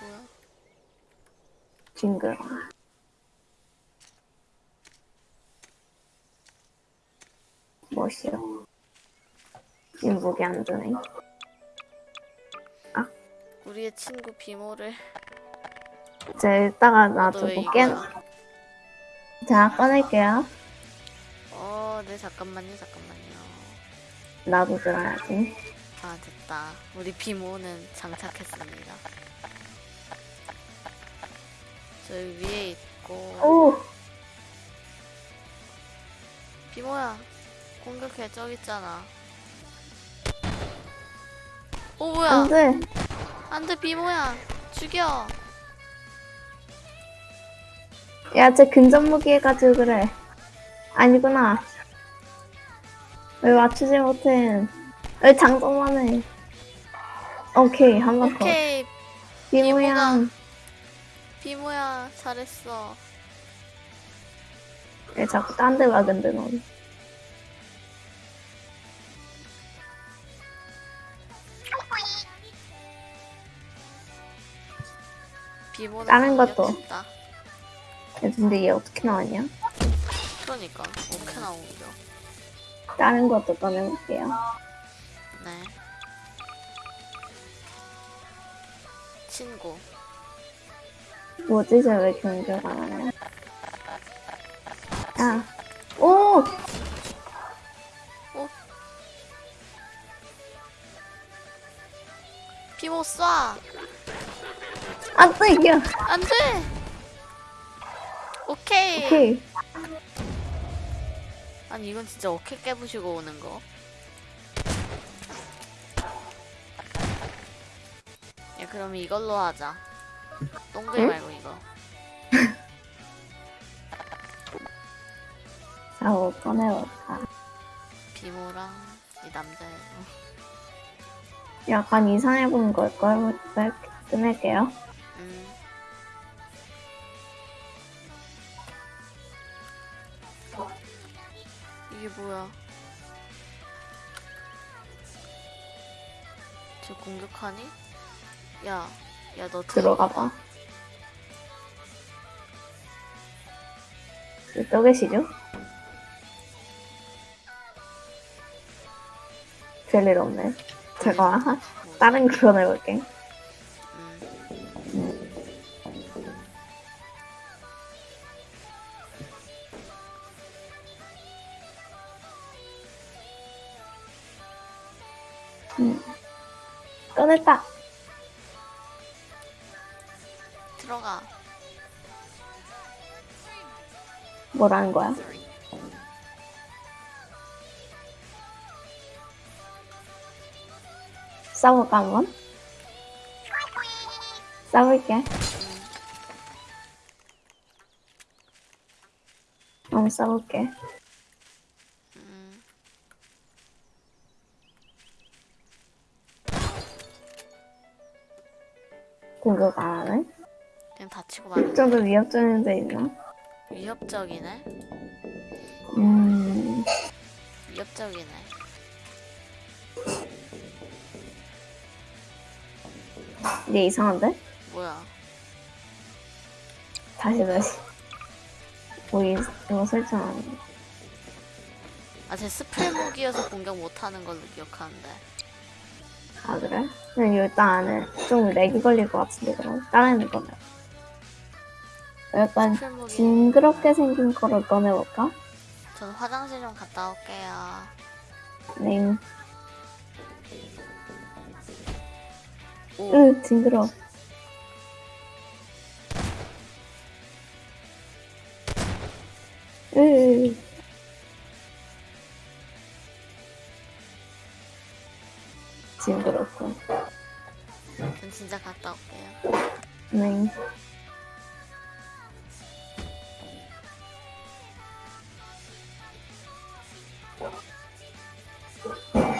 뭐야? 징그러. 멋이요. 인복이 안 드네. 우리의 친구 비모를 이제 이따가 볼게. 이거야? 자, 꺼낼게요. 어, 네 잠깐만요, 잠깐만요. 나도 들어야지. 아 됐다. 우리 비모는 장착했습니다. 저기 위에 있고 오! 비모야 공격해 저기 있잖아. 오 뭐야? 안 돼! 안돼 비모야 죽여. 야, 쟤 근접무기 해가지고 그래. 아니구나. 왜 맞추지 못해? 왜 장점만 해? 오케이, 한 번 더. 비모양. 비모야 잘했어. 왜 자꾸 딴데 와, 근데 넌. 비모는 다른 것도. 야, 근데 얘 어떻게 나왔냐? 그러니까 어떻게 나오죠? 다른 것도 꺼내볼게요. 네. 친구. 뭐지, 쟤왜 경격 안 하냐? 야. 오! 비모 쏴! 안 돼, 이겨! 안 돼! 오케이. 오케이. 아니, 이건 진짜 어깨 깨부시고 오는 거. 야, 그럼 이걸로 하자. 동글 응? 말고 이거. 자, 뭐 꺼내볼까? 비모랑 이 남자애고. 약간 이상해 보는 걸걸? 이렇게 끊을게요. 음. 이게 뭐야? 저 공격하니? 야, 야, 너 들어가 봐. 또 계시죠? 별일 없네. 제가 하- 다른 거 꺼내볼게. 음. 꺼냈다! 들어가. 뭐라는 거야? 싸볼까 한번? 한번 싸볼게. 음. 공격 안 하네? 그냥 다치고 좀더 위협적인 데 있나? 위협적이네. 음, 위협적이네. 얘 이상한데? 뭐야? 다시 다시. 뭐 이, 이거 설정 안 해. 아, 제 스프레 무기여서 공격 못하는 걸로 기억하는데. 아 그래? 그냥 일단 안에 좀 렉이 걸릴 것 같은데 그럼 다른 거는 약간. 징그럽게 생긴 거를 꺼내볼까? 저는 화장실 좀 갔다 올게요. 네. 오, 으 징그러. 으. 징그럽고. 전 진짜 갔다 올게요. 네.